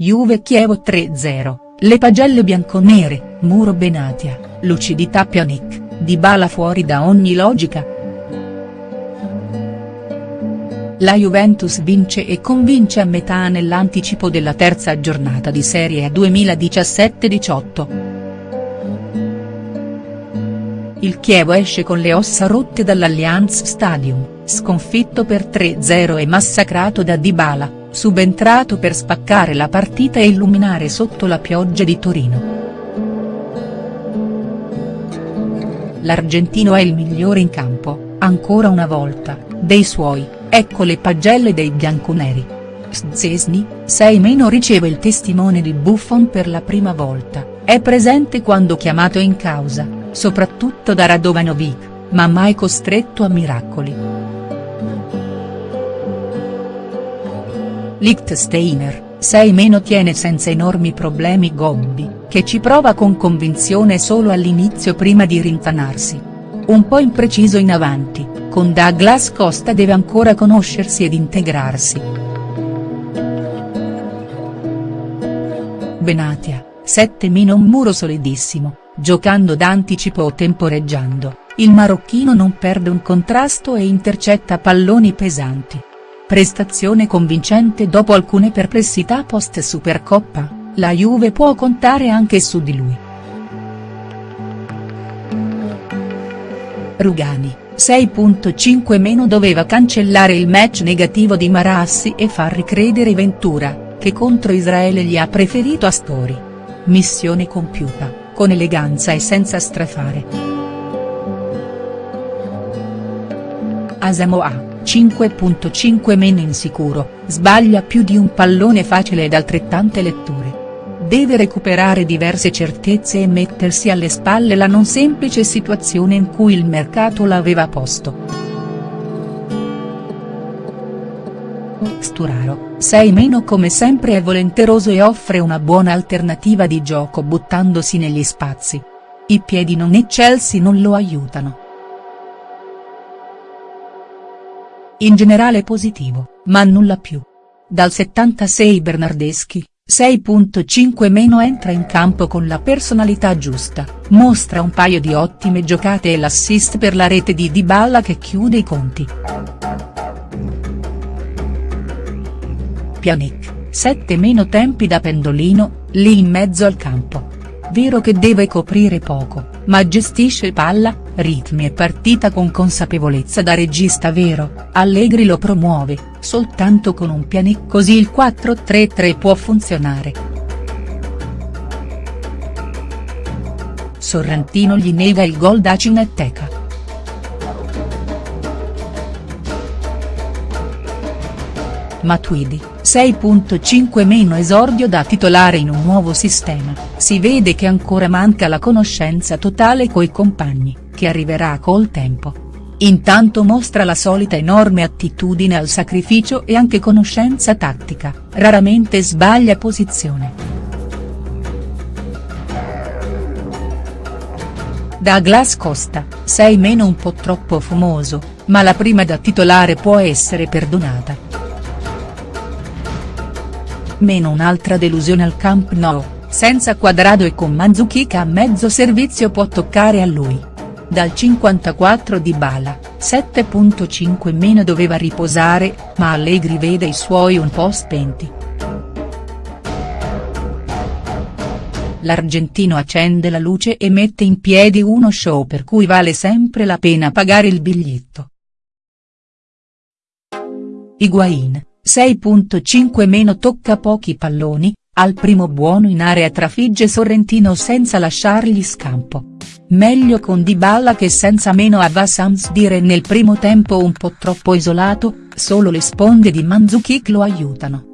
Juve Chievo 3-0, le pagelle bianconere, Muro Benatia, lucidità Pjanic, Dybala fuori da ogni logica. La Juventus vince e convince a metà nell'anticipo della terza giornata di Serie A 2017-18. Il Chievo esce con le ossa rotte dall'Allianz Stadium, sconfitto per 3-0 e massacrato da Dybala, subentrato per spaccare la partita e illuminare sotto la pioggia di Torino. L'argentino è il migliore in campo, ancora una volta, dei suoi, ecco le pagelle dei bianconeri. Szczesny, 6 meno riceve il testimone di Buffon per la prima volta, è presente quando chiamato in causa soprattutto da Radovanovic, ma mai costretto a miracoli. Lichtsteiner, 6 meno tiene senza enormi problemi Gobbi, che ci prova con convinzione solo all'inizio prima di rintanarsi. Un po' impreciso in avanti, con Douglas Costa deve ancora conoscersi ed integrarsi. Benatia, 7 meno un muro solidissimo, giocando d'anticipo o temporeggiando, il marocchino non perde un contrasto e intercetta palloni pesanti. Prestazione convincente dopo alcune perplessità post Supercoppa, la Juve può contare anche su di lui. Rugani, 6.5 meno doveva cancellare il match negativo di Marassi e far ricredere Ventura, che contro Israele gli ha preferito Astori. Missione compiuta con eleganza e senza strafare. Asamoah, 5.5 meno insicuro, sbaglia più di un pallone facile ed altrettante letture. Deve recuperare diverse certezze e mettersi alle spalle la non semplice situazione in cui il mercato l'aveva posto. Sturaro, 6 meno come sempre è volenteroso e offre una buona alternativa di gioco buttandosi negli spazi. I piedi non eccelsi non lo aiutano. In generale positivo, ma nulla più. Dal 76 Bernardeschi, 6.5 meno entra in campo con la personalità giusta, mostra un paio di ottime giocate e l'assist per la rete di Dybala che chiude i conti. Pjanic, 7 meno tempi da pendolino, lì in mezzo al campo. Vero che deve coprire poco, ma gestisce palla, ritmi e partita con consapevolezza da regista vero, Allegri lo promuove, soltanto con un Pjanic così il 4-3-3 può funzionare. Sorrentino gli nega il gol da Cineteca. Matuidi, 6.5 meno esordio da titolare in un nuovo sistema, si vede che ancora manca la conoscenza totale coi compagni, che arriverà col tempo. Intanto mostra la solita enorme attitudine al sacrificio e anche conoscenza tattica, raramente sbaglia posizione. Douglas Costa, 6 meno un po' troppo fumoso, ma la prima da titolare può essere perdonata meno un'altra delusione al Camp Nou, senza Quadrado e con Mandzukic a mezzo servizio può toccare a lui. Dal 54 di Bala, 7.5 meno doveva riposare, ma Allegri vede i suoi un po' spenti. L'argentino accende la luce e mette in piedi uno show per cui vale sempre la pena pagare il biglietto. Higuain, 6.5 meno tocca pochi palloni, al primo buono in area trafigge Sorrentino senza lasciargli scampo. Meglio con Dybala che senza meno a Vassams dire nel primo tempo un po' troppo isolato, solo le sponde di Mandzukic lo aiutano.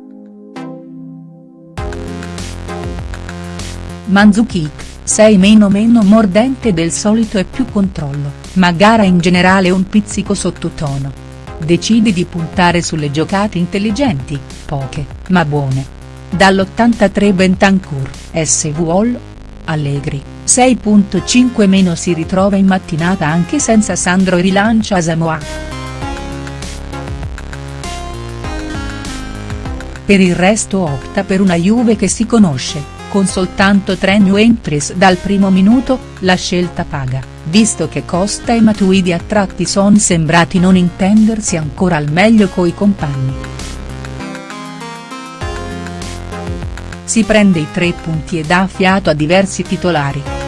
Mandzukic, 6 meno meno mordente del solito e più controllo, ma gara in generale un pizzico sottotono decide di puntare sulle giocate intelligenti, poche, ma buone. Dall'83 Bentancur, SVOL. Allegri, 6.5 meno si ritrova in mattinata anche senza Sandro rilancia Samoa. per il resto opta per una Juve che si conosce, con soltanto tre new entries dal primo minuto, la scelta paga, visto che Costa e Matuidi a tratti son sembrati non intendersi ancora al meglio coi compagni. Si prende i tre punti e dà fiato a diversi titolari.